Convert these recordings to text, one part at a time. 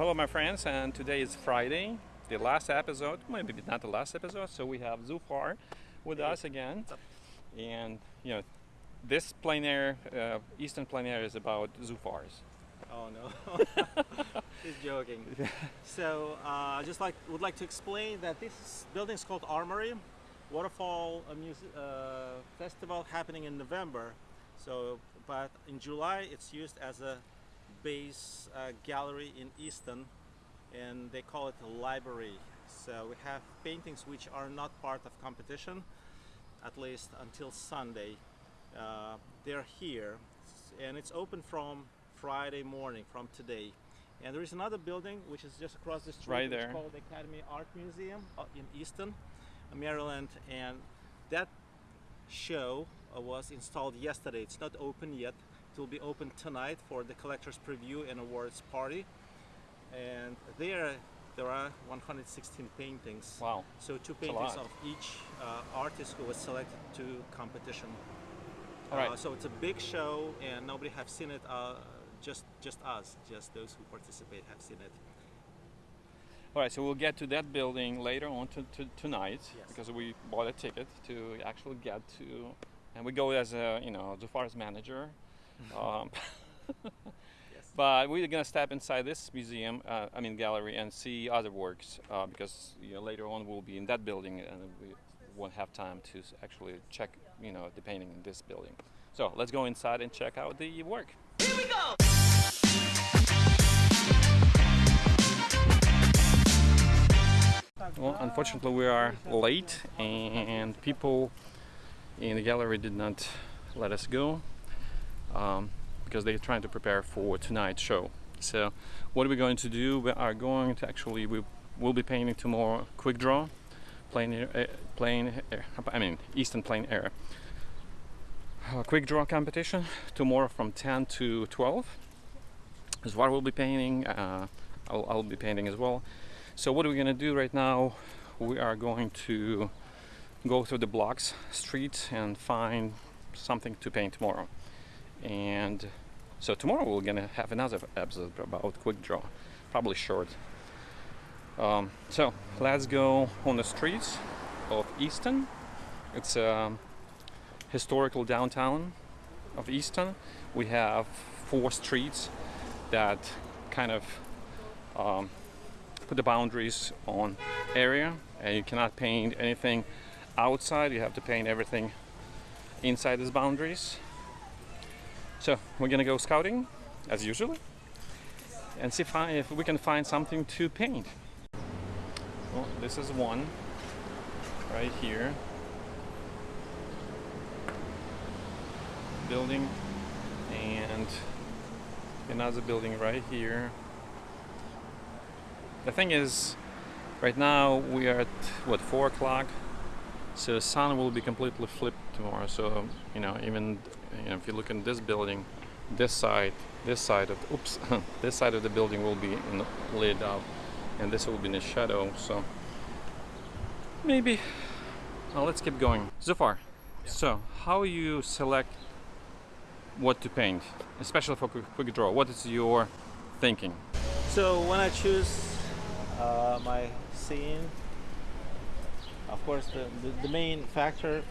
hello my friends and today is Friday the last episode maybe not the last episode so we have Zufar with hey. us again. And you know this plein air uh, eastern plein air is about Zufars oh no. He's joking. So uh, I just like would like to explain that this building is called Armory. Waterfall uh, festival happening in November. So but in July it's used as a base uh, gallery in Easton and they call it a library. So we have paintings which are not part of competition, at least until Sunday. Uh, they're here and it's open from Friday morning, from today. And there is another building which is just across the street, right there. called the Academy Art Museum uh, in Easton, Maryland. And that show uh, was installed yesterday. It's not open yet, will be open tonight for the collector's preview and awards party. And there, there are 116 paintings. Wow. So two paintings of each uh, artist who was selected to competition. All right. Uh, so it's a big show and nobody have seen it, uh, just, just us, just those who participate have seen it. All right, so we'll get to that building later on to, to tonight yes. because we bought a ticket to actually get to, and we go as a, you know, Zufar's manager um, yes. But we're gonna step inside this museum, uh, I mean gallery, and see other works uh, because you know, later on we'll be in that building and we won't have time to actually check, you know, the painting in this building. So let's go inside and check out the work. Here we go. Well, unfortunately we are late and people in the gallery did not let us go um, because they're trying to prepare for tonight's show. So what are we going to do? We are going to actually, we will be painting tomorrow quick draw, plein air, uh, plein air, I mean Eastern Plein air. Uh, quick draw competition tomorrow from 10 to 12. Zufar will be painting, uh, I'll, I'll be painting as well. So what are we going to do right now? We are going to go through the blocks, streets and find something to paint tomorrow and so tomorrow we're gonna have another episode about quick draw probably short. Um, so let's go on the streets of Easton. It's a historical downtown of Easton. We have four streets that kind of um, put the boundaries on area. And you cannot paint anything outside. You have to paint everything inside these boundaries so we're gonna go scouting as usual and see if, I, if we can find something to paint. Well, this is one right here. Building and another building right here. The thing is, right now we are at what four o'clock, so the sun will be completely flipped tomorrow. So you know, even you know, if you look in this building, this side, this side of, oops, this side of the building will be in, lit up and this will be in the shadow, so maybe, well, let's keep going. Zufar, yeah. so how you select what to paint, especially for quick draw, what is your thinking? So when I choose uh, my scene, of course the, the, the main factor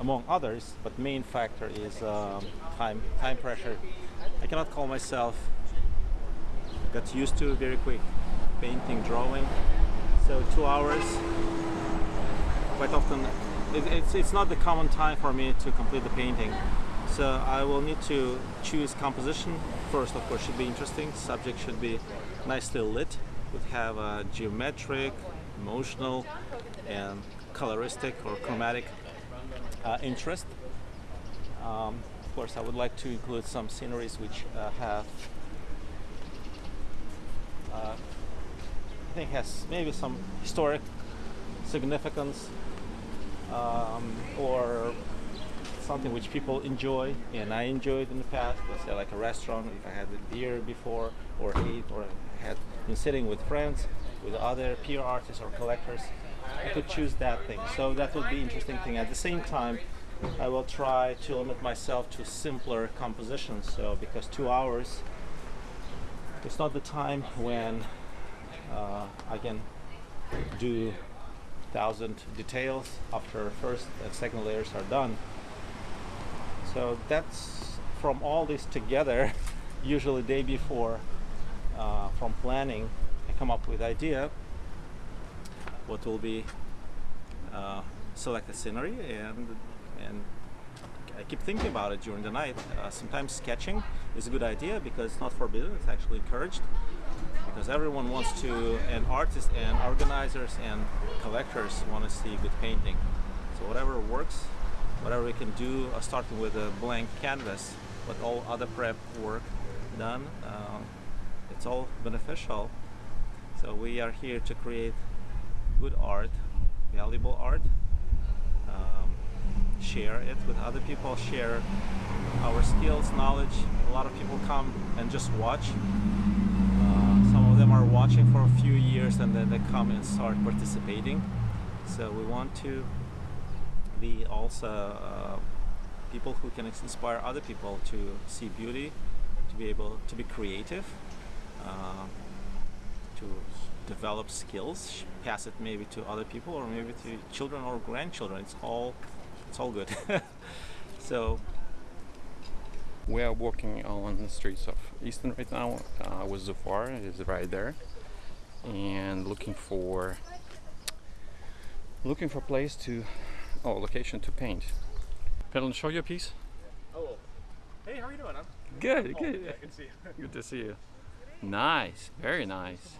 among others, but main factor is um, time, time pressure. I cannot call myself, got used to very quick painting, drawing, so two hours, quite often, it, it's, it's not the common time for me to complete the painting. So I will need to choose composition. First, of course, should be interesting. Subject should be nicely lit. Would have a geometric, emotional, and coloristic or chromatic uh, interest. Um, of course, I would like to include some sceneries which uh, have, uh, I think, has maybe some historic significance um, or something which people enjoy and I enjoyed in the past. Let's say like a restaurant, if I had a beer before or ate or had been sitting with friends, with other peer artists or collectors. I could choose that thing. So that would be interesting thing. At the same time, I will try to limit myself to simpler compositions. So because two hours it's not the time when uh, I can do thousand details after first and second layers are done. So that's from all this together, usually day before, uh, from planning, I come up with idea what will be uh, select a scenery and and I keep thinking about it during the night. Uh, sometimes sketching is a good idea because it's not forbidden; it's actually encouraged. Because everyone wants to, and artists and organizers and collectors want to see good painting. So whatever works, whatever we can do, uh, starting with a blank canvas, but all other prep work done, um, it's all beneficial. So we are here to create good art, valuable art, um, share it with other people, share our skills, knowledge. A lot of people come and just watch. Uh, some of them are watching for a few years and then they come and start participating. So we want to be also uh, people who can inspire other people to see beauty, to be able to be creative, uh, to develop skills, pass it maybe to other people or maybe to children or grandchildren. It's all it's all good. so We are walking on the streets of Easton right now. Uh, with Zufar is right there, and looking for looking for place to oh location to paint. Pelin, show your piece. Oh, hey, how are you doing? I'm Good, oh, good. Yeah, I can see you. Good to see you. Nice, very nice.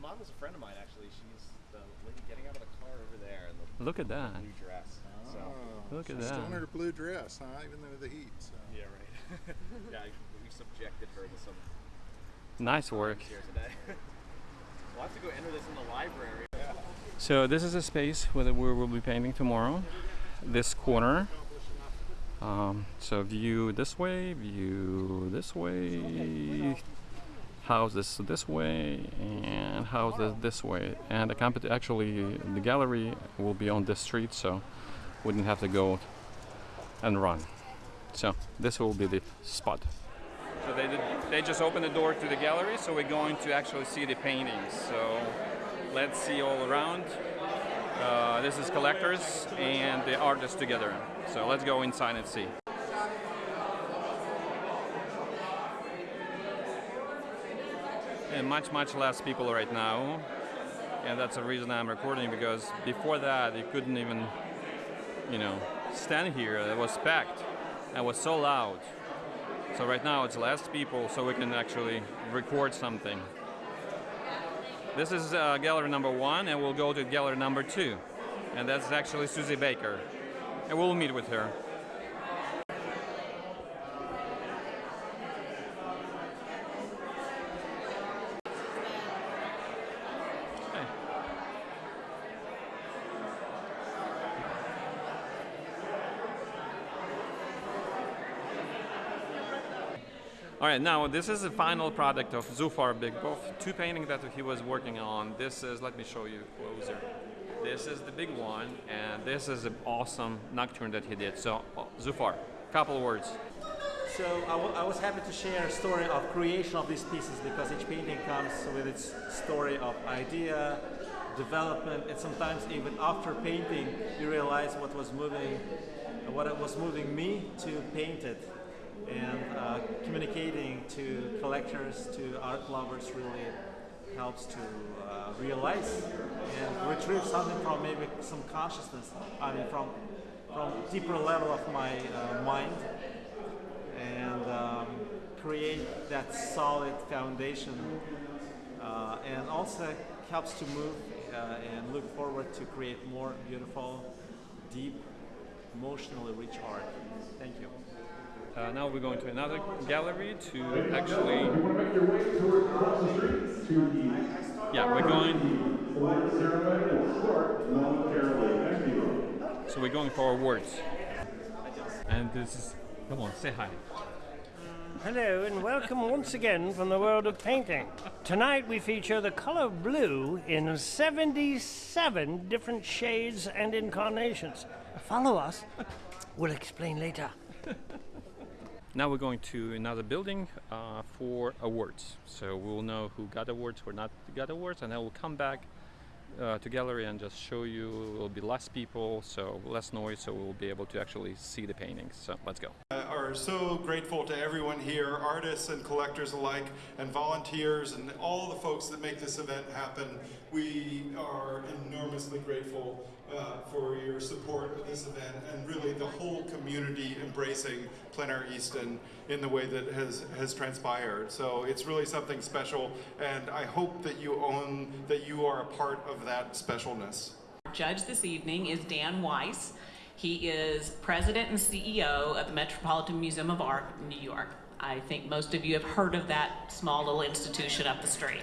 The mom is a friend of mine, actually. She's the lady getting out of the car over there in the Look at that. blue dress. So, Oh, Look at she's Still that. in her blue dress, huh? Even though the heat. So. yeah, right. yeah, we subjected her to some Nice work. here today. we'll have to go enter this in the library. Yeah. So this is a space where we will be painting tomorrow. This corner. Um, so view this way, view this way, house this way, and house this way. And the compet- actually the gallery will be on this street, so wouldn't have to go and run. So this will be the spot. So they did, they just opened the door to the gallery, so we're going to actually see the paintings. So let's see all around. Uh, this is collectors and the artists together. So let's go inside and see. And much, much less people right now. And that's the reason I'm recording because before that you couldn't even, you know, stand here. It was packed. It was so loud. So right now it's less people, so we can actually record something. This is uh, gallery number one, and we'll go to gallery number two, and that's actually Susie Baker, and we'll meet with her. Right, now this is the final product of Zufar Bikbov. Two paintings that he was working on. This is, let me show you closer. This is the big one, and this is an awesome nocturne that he did. So, uh, Zufar, couple words. So I, I was happy to share a story of creation of these pieces because each painting comes with its story of idea, development, and sometimes even after painting, you realize what was moving, what was moving me to paint it, and uh, communicating to collectors, to art lovers, really helps to uh, realize and retrieve something from maybe some consciousness. I mean, from from deeper level of my uh, mind and um, create that solid foundation uh, and also helps to move uh, and look forward to create more beautiful deep emotionally rich art thank you Uh, now we're going to another gallery to actually. Yeah, we're going. So we're going for awards. And this is. Come on, say hi. Hello and welcome once again from the world of painting. Tonight we feature the color blue in 77 different shades and incarnations. Follow us. We'll explain later. Now we're going to another building uh, for awards. So we'll know who got awards, who not got awards, and then we'll come back uh, to gallery and just show you. It will be less people, so less noise, so we'll be able to actually see the paintings. So let's go. Uh, are so grateful to everyone here, artists and collectors alike, and volunteers, and all the folks that make this event happen. We are enormously grateful uh, for your support of this event and really the whole community embracing Plein Easton in the way that has, has transpired. So it's really something special, and I hope that you own, that you are a part of that specialness. Our Judge this evening is Dan Weiss. He is president and CEO of the Metropolitan Museum of Art in New York. I think most of you have heard of that small little institution up the street.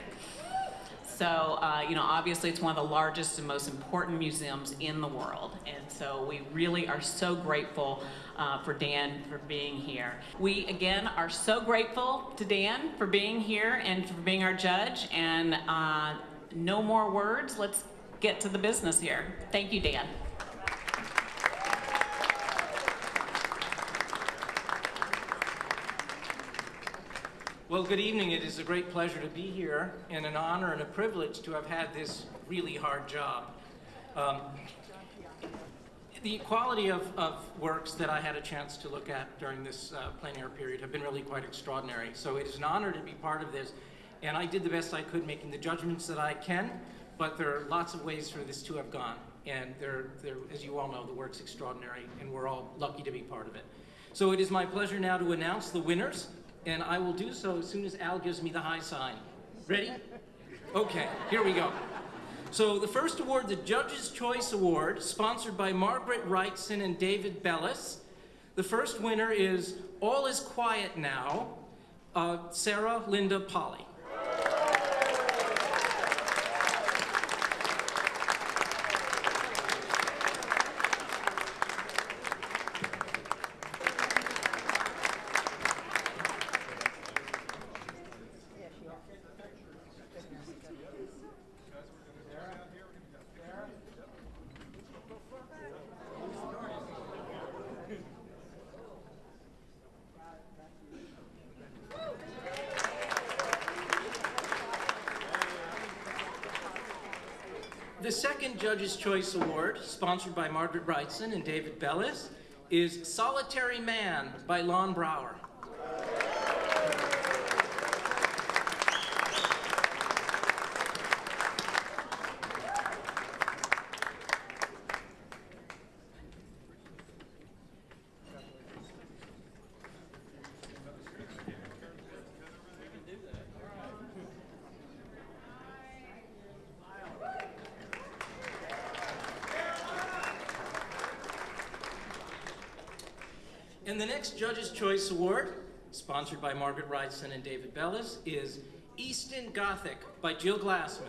So, uh, you know, obviously it's one of the largest and most important museums in the world. And so we really are so grateful uh, for Dan for being here. We, again, are so grateful to Dan for being here and for being our judge. And uh, no more words. Let's get to the business here. Thank you, Dan. Well, good evening. It is a great pleasure to be here and an honor and a privilege to have had this really hard job. Um, the quality of, of, works that I had a chance to look at during this uh, plein air period have been really quite extraordinary. So it is an honor to be part of this. And I did the best I could making the judgments that I can, but there are lots of ways for this to have gone. And they're, they're, as you all know, the work's extraordinary, and we're all lucky to be part of it. So it is my pleasure now to announce the winners and I will do so as soon as Al gives me the high sign. Ready? Okay, here we go. So the first award, the Judge's Choice Award, sponsored by Margaret Wrightson and David Bellis. The first winner is All Is Quiet Now, uh, Sarah Linda Polly. The second Judge's Choice Award, sponsored by Margaret Wrightson and David Bellis, is Solitary Man by Lon Brower. And the next Judge's Choice Award, sponsored by Margaret Wrightson and David Bellis, is Easton Gothic by Jill Glassman.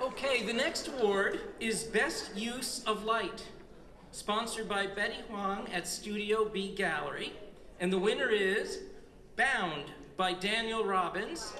Okay, the next award is Best Use of Light sponsored by Betty Huang at Studio B Gallery. And the winner is Bound by Daniel Robbins.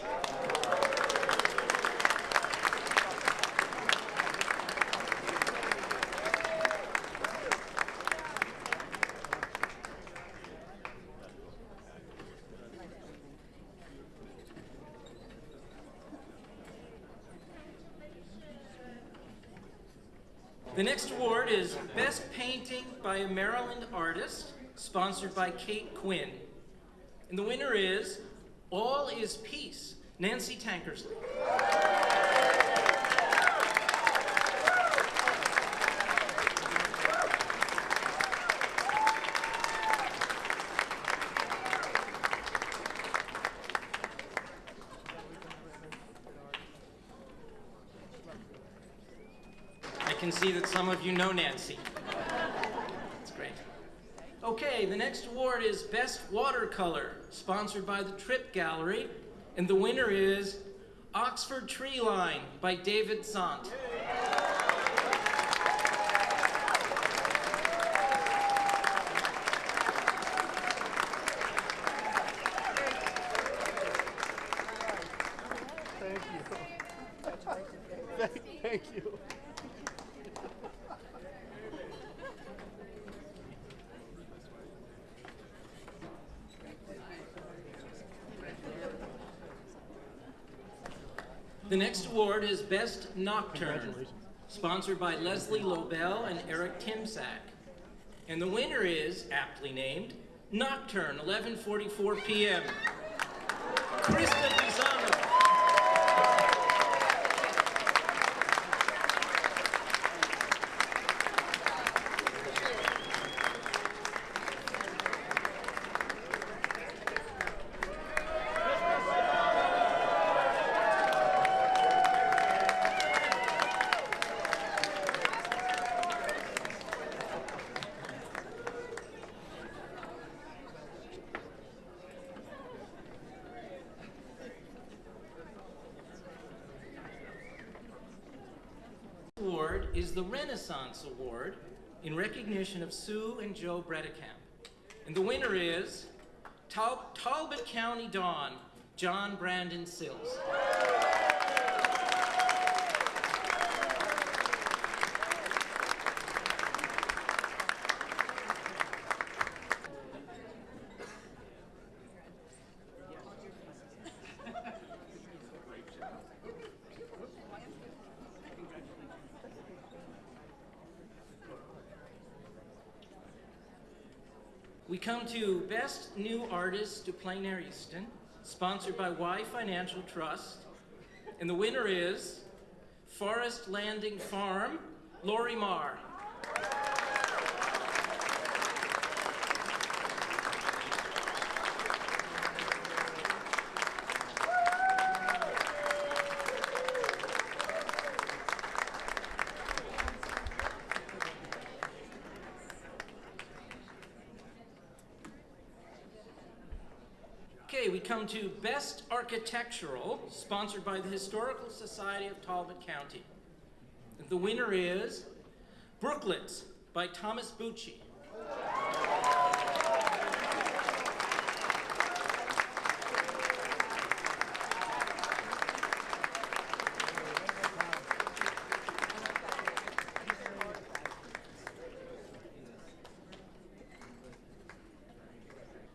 The next award is Best Painting by a Maryland Artist, sponsored by Kate Quinn. And the winner is All is Peace, Nancy Tankersley. I can see that some of you know Nancy. Okay, the next award is Best Watercolor, sponsored by the Trip Gallery. And the winner is Oxford Tree Line by David Sant. Thank you. Thank you. Next award is Best Nocturne, sponsored by Leslie Lobel and Eric Timsack. And the winner is, aptly named, Nocturne, 11:44 p.m. Krista Pisano. Award is the Renaissance Award in recognition of Sue and Joe Bredekamp. And the winner is Tal- Talbot County Don, John Brandon Sills. We come to Best New Artist to Plein Air Easton, sponsored by Wye Financial Trust. And the winner is Forest Landing Farm, Lori Marr. Come to Best Architectural, sponsored by the Historical Society of Talbot County. The winner is Brooklets by Thomas Bucci.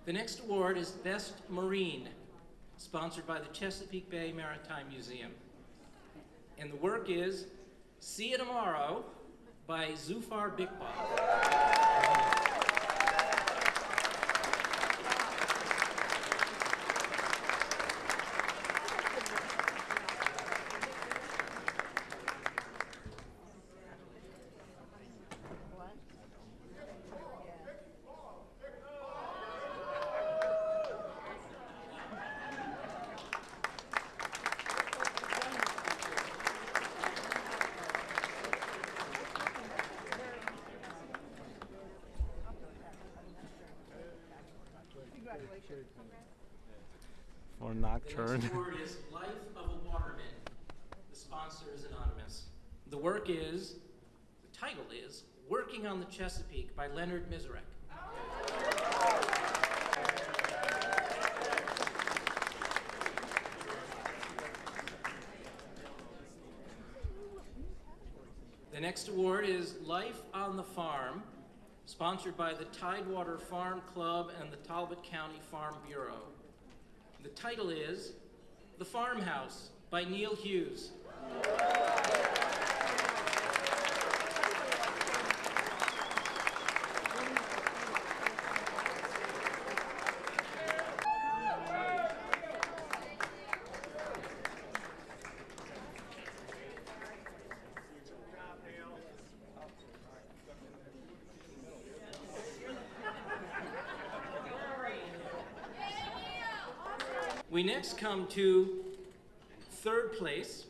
The next award Best Marine, sponsored by the Chesapeake Bay Maritime Museum. And the work is See You Tomorrow by Zufar Bikbov. The Nocturne. next award is Life of a Waterman. The sponsor is anonymous. The work is, the title is Working on the Chesapeake by Leonard Mizerek. The next award is Life on the Farm, sponsored by the Tidewater Farm Club and the Talbot County Farm Bureau. The title is The Farmhouse by Neil Hughes. We next come to third place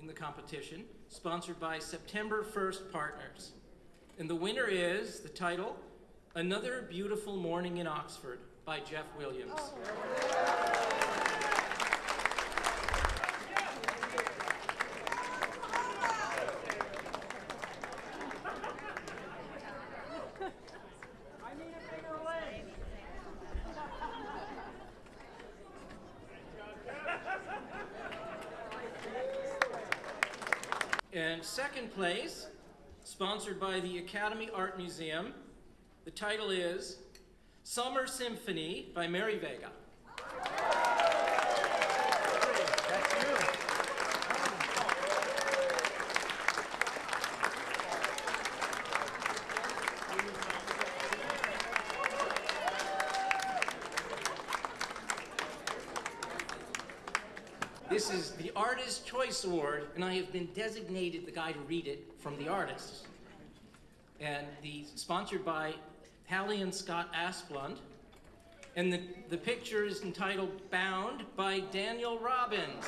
in the competition, sponsored by September 1st Partners. And the winner is the title Another Beautiful Morning in Oxford by Jeff Williams. Oh. And second place, sponsored by the Academy Art Museum, the title is Summer Symphony by Mary Vega. That's you. This is the Award, and I have been designated the guy to read it from the artists. And the sponsored by Hallie and Scott Asplund. And the, the picture is entitled Bound by Daniel Robbins.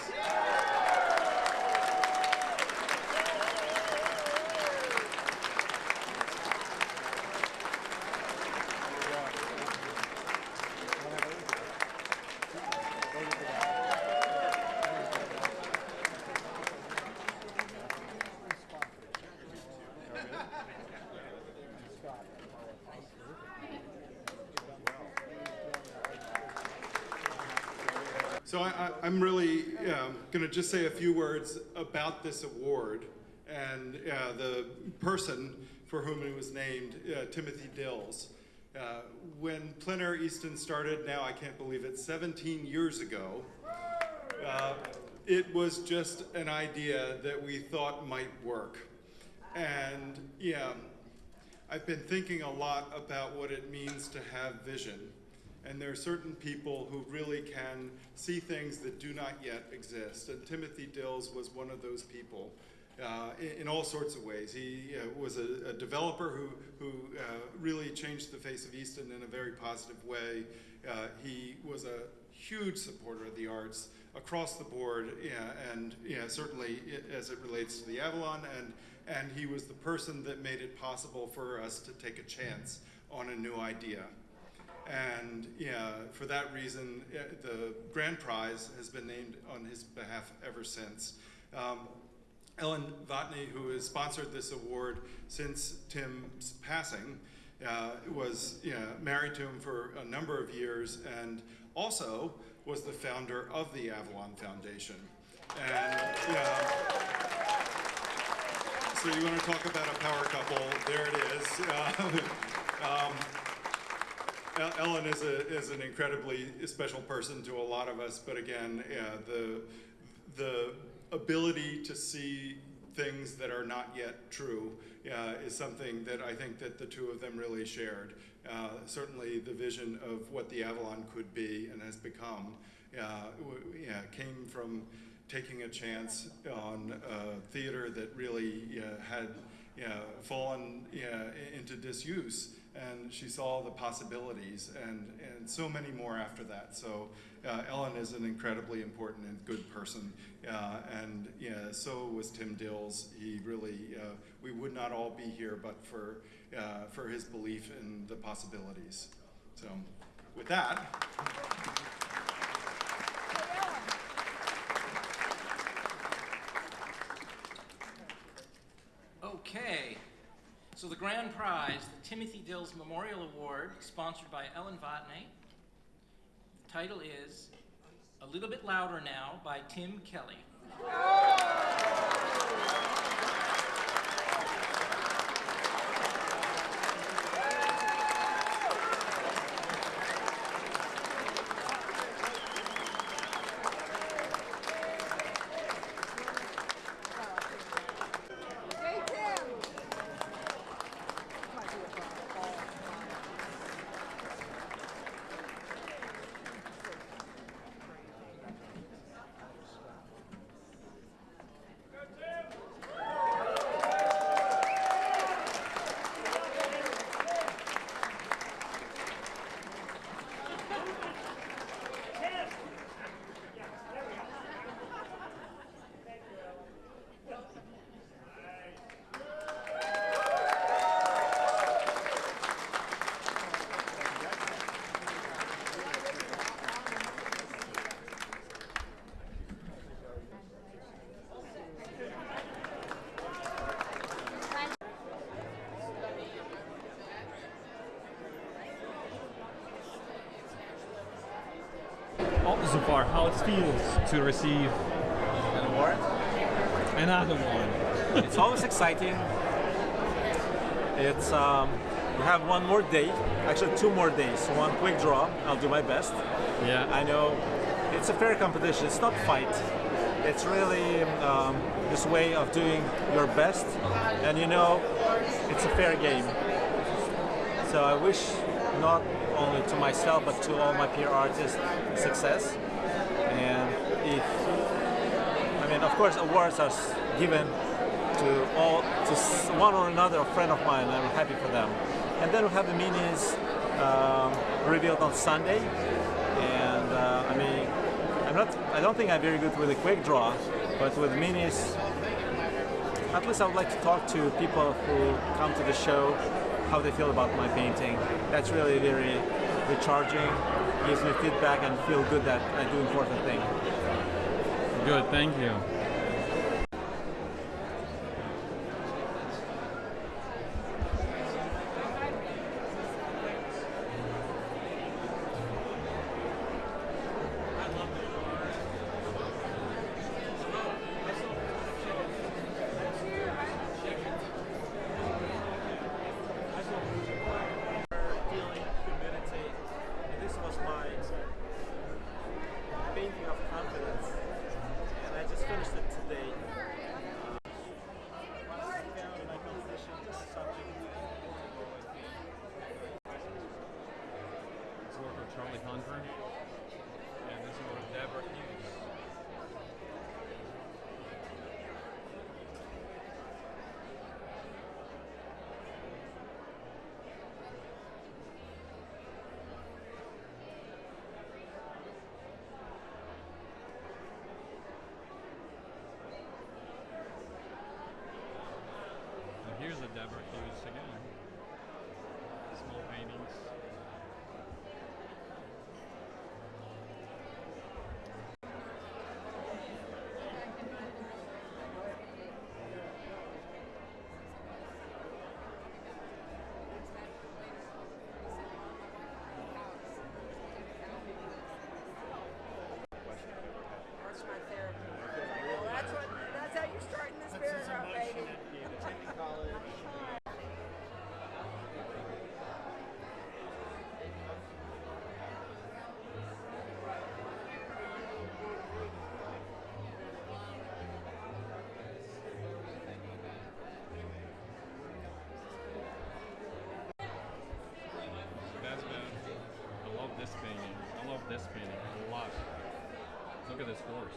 So I, I'm really um, going to just say a few words about this award and uh, the person for whom it was named, uh, Timothy Dills. Uh, when Plein Air Easton started, now I can't believe it, 17 years ago, uh, it was just an idea that we thought might work. And yeah, I've been thinking a lot about what it means to have vision. And there are certain people who really can see things that do not yet exist. And Timothy Dills was one of those people uh, in, in all sorts of ways. He uh, was a, a developer who, who uh, really changed the face of Easton in a very positive way. Uh, he was a huge supporter of the arts across the board, yeah, and yeah, certainly as it relates to the Avalon, and, and he was the person that made it possible for us to take a chance on a new idea. And yeah, for that reason, eh, the grand prize has been named on his behalf ever since. Um, Ellen Vatney, who has sponsored this award since Tim's passing, uh, was yeah, married to him for a number of years and also was the founder of the Avalon Foundation. And so you want to talk about a power couple? There it is. Uh, um, Ellen is, a, is an incredibly special person to a lot of us, but again, yeah, the, the ability to see things that are not yet true uh, is something that I think that the two of them really shared. Uh, certainly the vision of what the Avalon could be and has become uh, yeah, came from taking a chance on theater that really had fallen into disuse and she saw the possibilities and, and so many more after that. So uh, Ellen is an incredibly important and good person. Uh, and yeah, so was Tim Dills. He really, uh, we would not all be here but for, uh, for his belief in the possibilities. So with that, Okay, so the grand prize, the Timothy Dills Memorial Award, sponsored by Ellen Vatney. The title is A Little Bit Louder Now by Tim Kelly. So far how it feels to receive An award? another one. it's always exciting. It's um, we have one more day, actually two more days. One quick draw. I'll do my best. Yeah. I know it's a fair competition. It's not fight. It's really um, this way of doing your best, and you know, it's a fair game. So I wish not only to myself but to all my peer artists success. And if I mean, of course, awards are given to all to one or another a friend of mine. I'm happy for them. And then we have the minis um, revealed on Sunday. And uh, I mean, I'm not. I don't think I'm very good with a quick draw, but with minis, at least I would like to talk to people who come to the show, how they feel about my painting. That's really very recharging. Gives me feedback and feel good that I do important thing. Good, thank you. At this horse.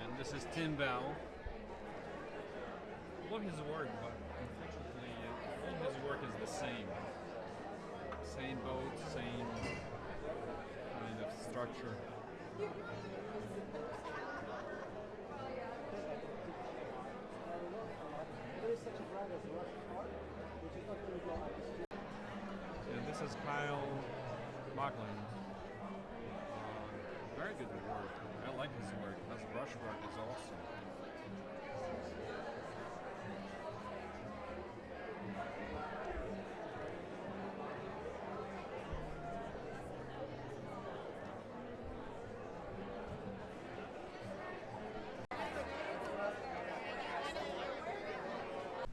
And this is Tim Bell. Love his work, but unfortunately, all his work is the same. Same boat, same kind of structure. And this is Kyle Buckland. Uh, very good work. I like his work. His brushwork is awesome.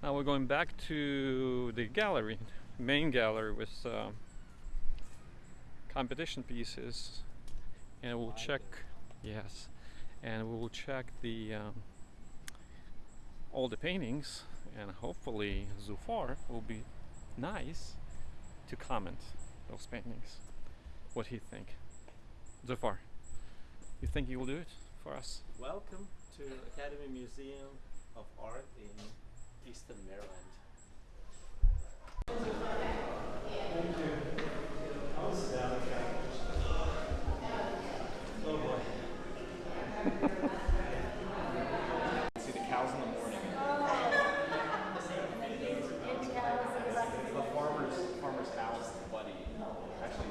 Now we're going back to the gallery, main gallery with uh, competition pieces, and we'll check. Yes, and we will check the um, all the paintings, and hopefully Zufar will be nice to comment those paintings. What he think? Zufar, you think he will do it for us? Welcome to Academy Museum of Art in Easton, Maryland. Boy. See the cows in the morning. The farmer's farmer's house, Buddy. Actually,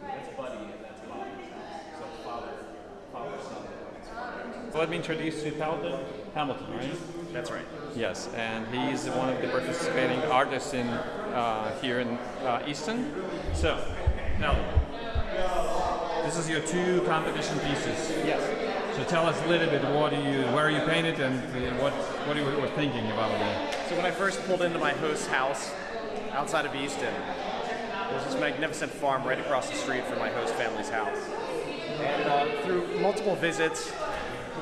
that's Buddy and that's Bobby's house. So father, father, son. Buddy's father. So let me introduce you Paladin. Hamilton, right? That's right. Yes, and he's one of the participating artists in uh, here in uh, Easton. So, now, this is your two competition pieces. Yes. So tell us a little bit what do you, where you painted, and uh, what what you were thinking about it. So when I first pulled into my host's house outside of Easton, there's this magnificent farm right across the street from my host family's house. And uh, through multiple visits,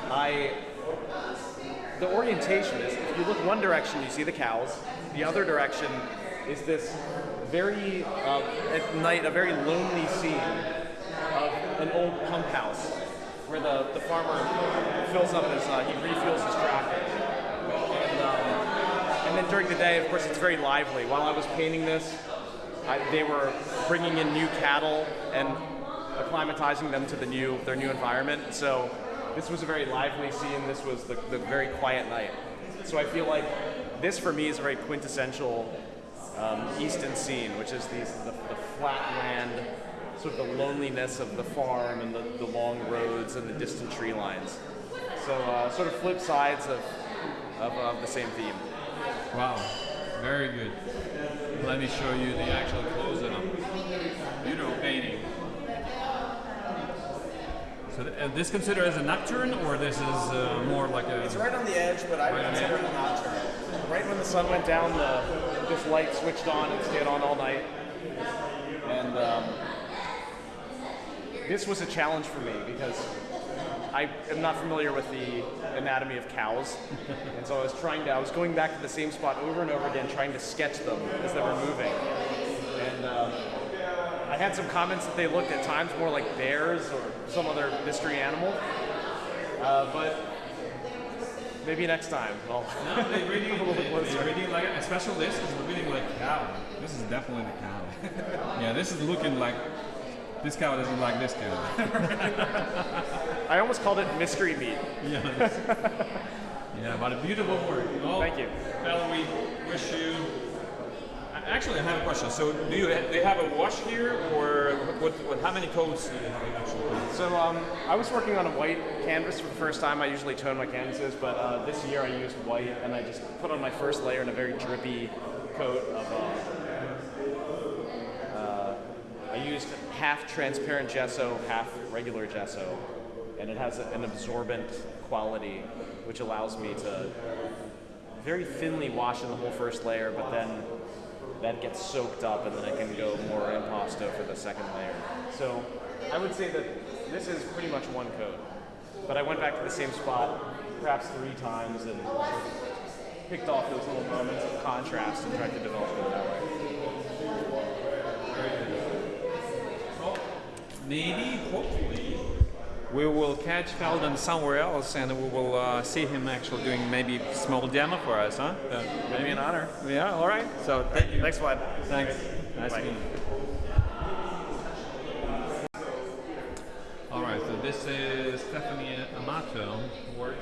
I the orientation is if you look one direction, you see the cows. The other direction is this very uh, at night a very lonely scene of an old pump house where the, the farmer fills up his uh, he refuels his tractor. And, um, and then during the day, of course, it's very lively. While I was painting this, I, they were bringing in new cattle and acclimatizing them to the new their new environment. So this was a very lively scene. This was the, the very quiet night. So I feel like this for me is a very quintessential um, Easton scene, which is the, the flat land, sort of the loneliness of the farm and the, the long roads and the distant tree lines. So uh, sort of flip sides of, of, of the same theme. Wow, very good. Let me show you the actual close-up. Beautiful painting. So th- uh, this considered as a nocturne, or this is uh, more like a? It's right on the edge, but I would Right consider it a nocturne. Right when the sun went down, the this light switched on and stayed on all night. And um, this was a challenge for me because I am not familiar with the anatomy of cows, and so I was trying to. I was going back to the same spot over and over again, trying to sketch them as they were moving. I had some comments that they looked at times more like bears or some other mystery animal. Uh, but maybe next time. I'll No, they really, a little bit they, closer. they really like it, especially this is really like cow. This is definitely the cow. yeah, this is looking like this cow doesn't like this cow. I almost called it mystery meat. Yeah. Yeah, but a beautiful work. Well, Thank you. Well, we wish you. Actually, I have a question. So, do you do you have a wash here, or what? what how many coats do you have actually? So um, I was working on a white canvas for the first time. I usually tone my canvases, but uh, this year I used white, and I just put on my first layer in a very drippy coat of. Uh, uh, I used half transparent gesso, half regular gesso, and it has a, an absorbent quality, which allows me to very thinly wash in the whole first layer, but then that gets soaked up, and then I can go more impasto for the second layer. So I would say that this is pretty much one coat, but I went back to the same spot perhaps three times and picked off those little moments of contrast and tried to develop it that way. Maybe, hopefully, we will catch Feldon somewhere else, and we will uh, see him actually doing maybe small demo for us, huh? Uh, It'd be an honor. yeah. All right. So thank you. Thanks, Vlad. Thanks. Nice Bye. meeting you. All right, so this is Stephanie Amato work.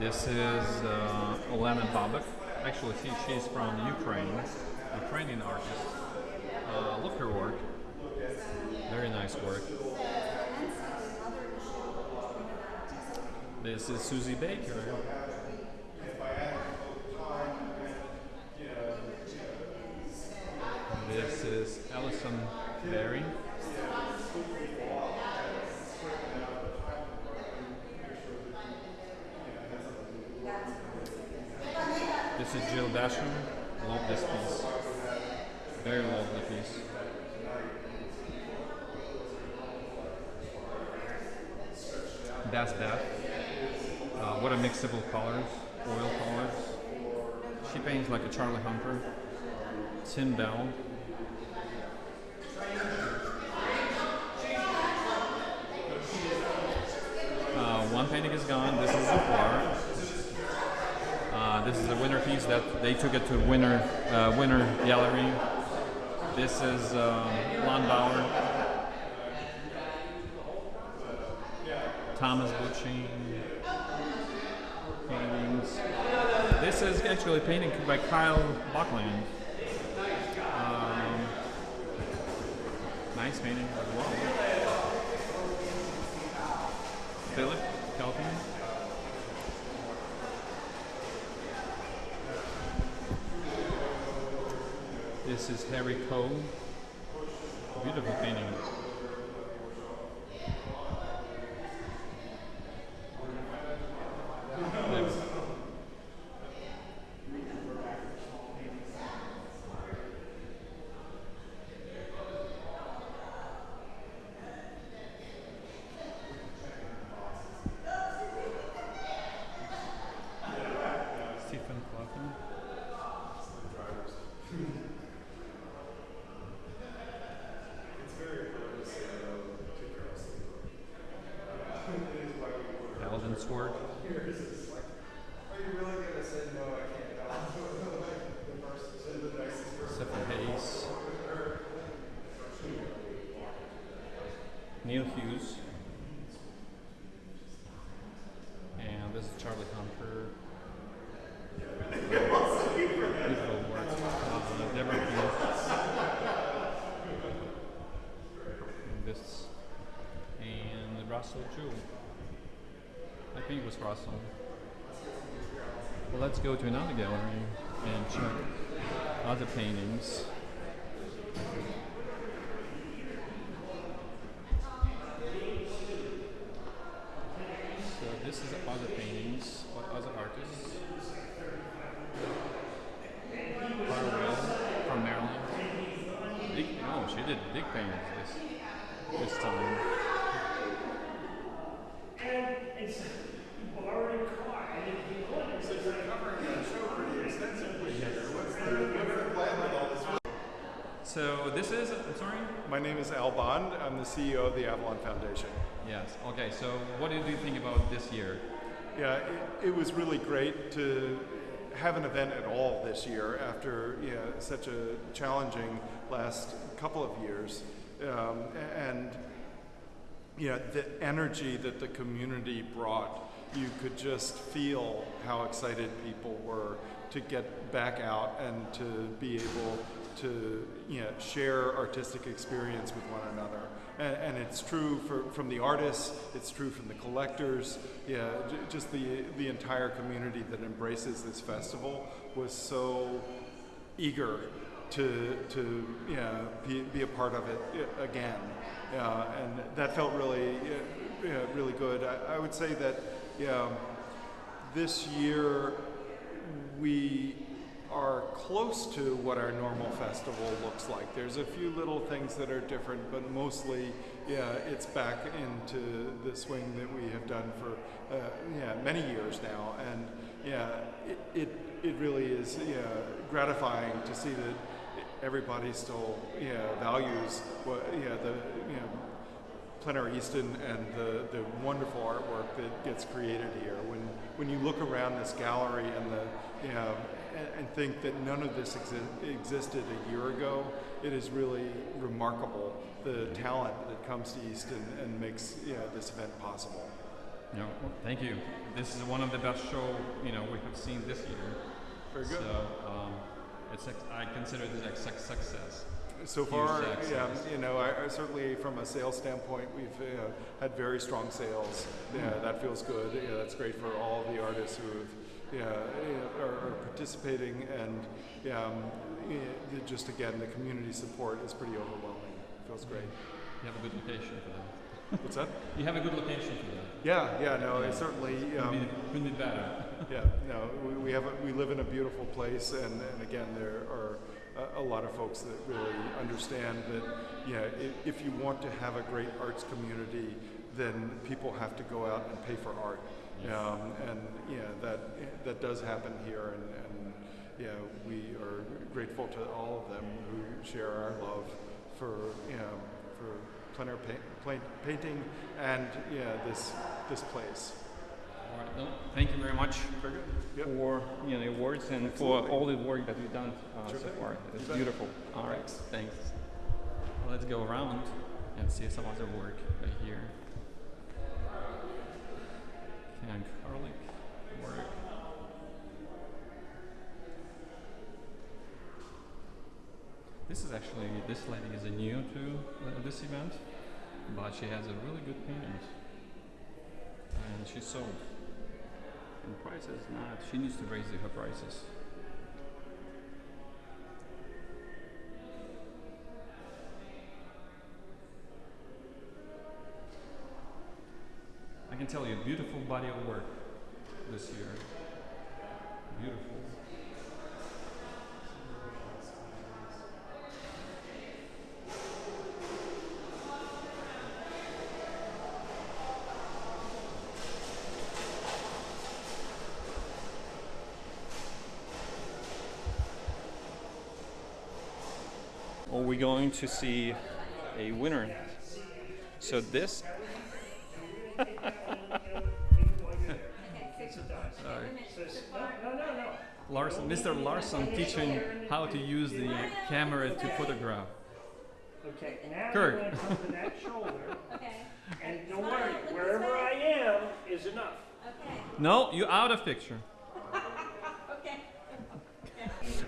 This is uh, Olena Babak. Actually, she, she's from Ukraine, Ukrainian artist. Uh, look her work. Very nice work. This is Susie Baker. This is Alison Berry. This is Jill Basham. Love this piece. Very lovely piece. That's that. Uh, what a mixable colors, oil colors. She paints like a Charlie Hunter. Tim Bell. Uh, one painting is gone. This is Zufar. Uh, this is a winner piece that they took it to winner uh, winner gallery. This is um, Lon Bauer. Thomas Butching This is actually a painting by Kyle Buckland. Um, nice painting as well. Philip Calvin. This is Harry Cole. Beautiful painting. Alden's work. Stephen Hayes. Neil Hughes. And this is Charlie Hunter. Beautiful work. Uh, Deborah Hughes. And this. And Russell Jewell. It Russell. Well, let's go to another gallery and check other paintings. So this is other paintings by other artists. Harwell from Maryland. Big, oh, she did big paintings this this time. So this is, I'm sorry? My name is Al Bond. I'm the CEO of the Avalon Foundation. Yes. Okay. So what did you think about this year? Yeah, it, it was really great to have an event at all this year after yeah, such a challenging last couple of years. Um, and yeah, the energy that the community brought, you could just feel how excited people were to get back out and to be able to you know, share artistic experience with one another. And, and it's true for, from the artists, it's true from the collectors, yeah, just the, the entire community that embraces this festival was so eager to, to know, be, be a part of it again. And that felt really, yeah, really good. I, I would say that yeah, this year we are close to what our normal festival looks like. There's a few little things that are different, but mostly, yeah, it's back into the swing that we have done for, uh, yeah, many years now. And yeah, it, it, it really is, yeah, gratifying to see that everybody still, yeah, values what, yeah, the, you know, Plein Air Easton and the, the wonderful artwork that gets created here. When when you look around this gallery and the you know and, think that none of this exi- existed a year ago, it is really remarkable the talent that comes to Easton and makes you know, this event possible. No, thank you. This is one of the best show you know we have seen this year. Very good. So um, it's ex- I consider this a suc- success. So far, success. yeah, you know, I, I certainly from a sales standpoint, we've uh, had very strong sales. Yeah, that feels good. Yeah, that's great for all the artists who have, yeah, yeah, are, are participating, and um, yeah, the- just again, the community support is pretty overwhelming. It Feels great. You have a good location for that. What's that? You have a good location for that. Yeah, yeah, no, it certainly. Couldn't Um, be, couldn't be better. yeah, no, we, we have a, we live in a beautiful place, and, and again, there are a, a lot of folks that really understand that, yeah, if, if you want to have a great arts community, then people have to go out and pay for art, um, and yeah, that that does happen here, and, and yeah, we are grateful to all of them who share our love for you know, for plein air paint, paint, painting and yeah, this this place. All right, no, thank you very much Very. Yep. for you know, the awards and Absolutely. for all the work that you've done uh, Sure so far. It's beautiful. All right, thanks. Well, let's go around and see some other work work. This is actually this lady is a new to uh, this event, but she has a really good paintings, and she sold. And prices not. She needs to raise her prices. Can tell you, beautiful body of work this year. Beautiful. Are we going to see a winner? So this. Sorry. Larson, Mr. Larson teaching how to use the camera to photograph. Okay, now Kirk. you're going to come to that shoulder. And don't worry, wherever I am is enough. Okay. No, you out of picture.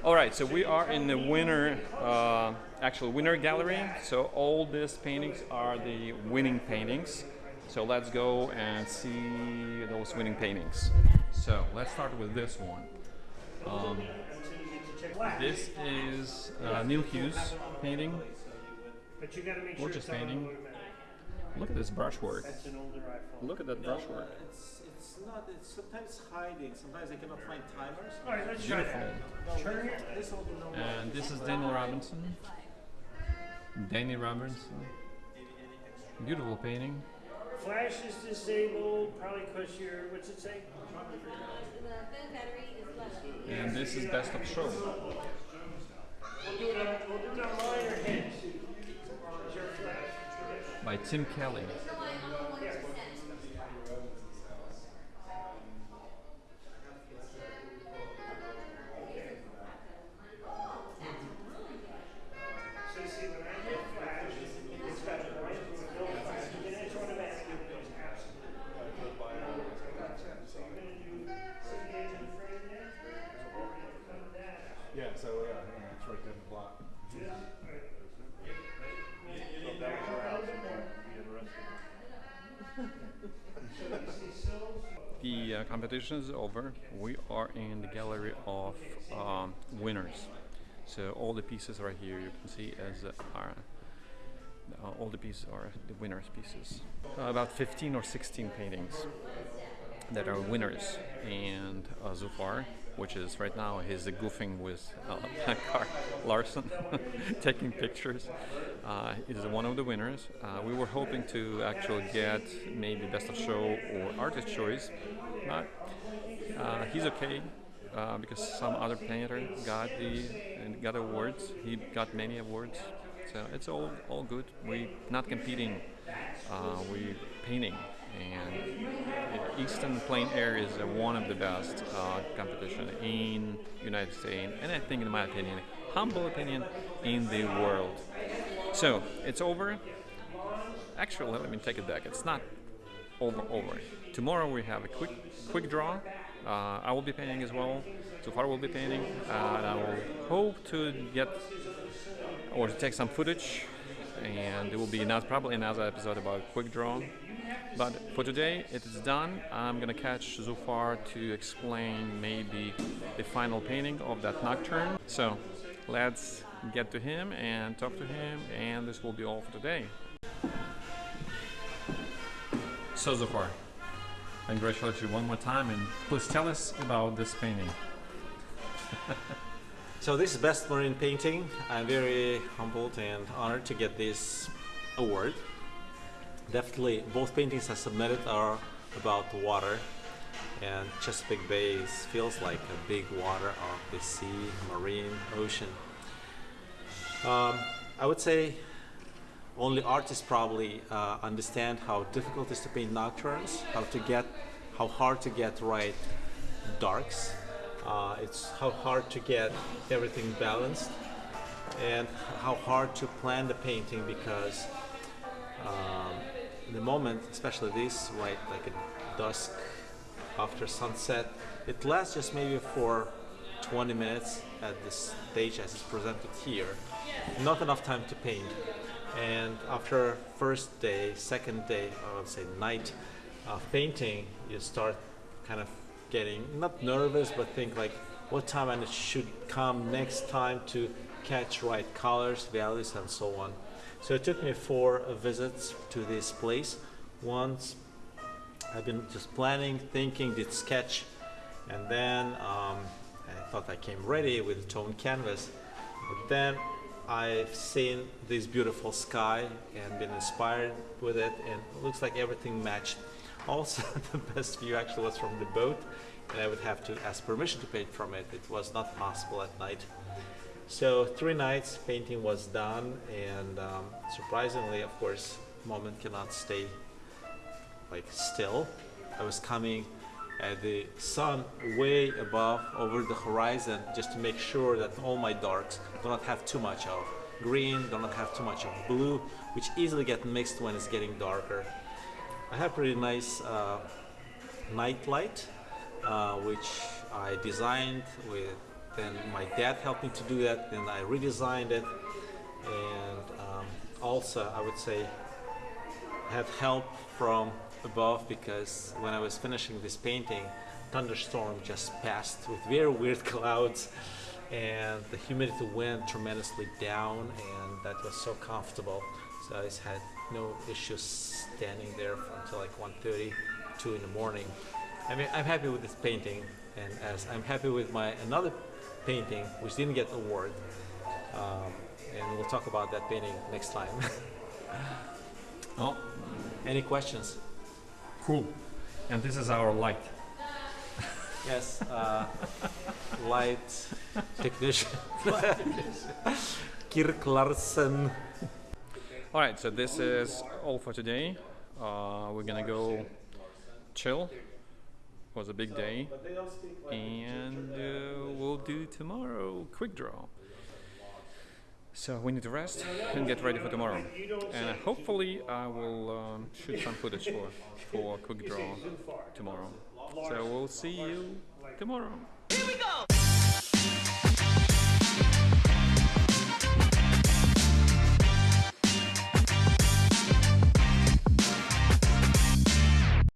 All right, so we are in the winner, uh, actual winner gallery. So all these paintings are the winning paintings. So let's go and see those winning paintings. So let's start with this one. Um, this is uh, Neil Hughes painting. But you got to make sure Gorgeous painting. Look at this brushwork. That's an older iPhone. Look at that brushwork. It's, it's not, it's sometimes hiding, sometimes I cannot find timers. All right, let's try Beautiful. that. Turn. This will be no And this is Daniel Robinson. Danny Robinson. Beautiful painting. Flash is disabled, probably because you're, what's it say? And this is Best of Show. We'll do it on, we'll do it on mine or his. Is your flash? by Tim Kelly. Competition is over. We are in the gallery of um, winners. So all the pieces right here you can see as uh, are uh, all the pieces are the winners' pieces. Uh, about 15 or 16 paintings that are winners, and uh, Zufar, which is right now he's goofing with uh, Larson, taking pictures, uh, is one of the winners. Uh, we were hoping to actually get maybe best of show or artist choice, but uh, he's okay. Uh, because some other painter got the got awards, he got many awards, so it's all all good. We're not competing, uh, we painting, and Easton Plein Air is one of the best uh, competition in United States, and I think, in my opinion, humble opinion, in the world. So it's over. Actually, let me take it back. It's not over over. Tomorrow we have a quick quick draw. Uh, I will be painting as well. So far, we'll be painting, uh, and I will hope to get or to take some footage. And it will be not probably another episode about quick draw. But for today, it is done. I'm gonna catch Zufar to explain maybe the final painting of that nocturne. So let's get to him and talk to him, and this will be all for today. So Zufar, congratulate you one more time, and please tell us about this painting. So this is Best Marine Painting. I'm very humbled and honored to get this award. Definitely, both paintings I submitted are about water, and Chesapeake Bay feels like a big water of the sea, marine, ocean. Um, I would say only artists probably uh, understand how difficult it is to paint nocturnes, how to get, how hard to get right darks. Uh, it's how hard to get everything balanced, and how hard to plan the painting because um, the moment, especially this, white, like at dusk after sunset, it lasts just maybe for 20 minutes at this stage as it's presented here. Not enough time to paint. And after first day, second day, I would say night of painting, you start kind of getting not nervous, but think like what time and it should come next time to catch right colors, values, and so on. So it took me four visits to this place. Once I've been just planning, thinking, did sketch, and then um, I thought I came ready with tone canvas. But then I've seen this beautiful sky and been inspired with it, and it looks like everything matched. Also, the best view actually was from the boat, and I would have to ask permission to paint from it. It was not possible at night. So three nights painting was done, and um, surprisingly, of course, moment cannot stay like still. I was coming at the sun way above over the horizon just to make sure that all my darks do not have too much of green, do not have too much of blue, which easily get mixed when it's getting darker. I have pretty nice uh, night light, uh, which I designed with. Then my dad helped me to do that. Then I redesigned it, and um, also I would say had help from above because when I was finishing this painting, thunderstorm just passed with very weird clouds and the humidity went tremendously down and that was so comfortable. So I had no issues standing there until like 1.30, 2 in the morning. I mean, I'm happy with this painting and as I'm happy with my another painting which didn't get award um, and we'll talk about that painting next time. Oh, Any questions? cool. And this is our light. Yes, uh, light technician. Kirk Larsen. All right, so this is all for today. Uh, we're gonna go chill. It was a big day, and uh, we'll do tomorrow quick draw. So we need to rest and get ready for tomorrow. And hopefully I will um, shoot some footage for for quick draw tomorrow. So we'll see you tomorrow.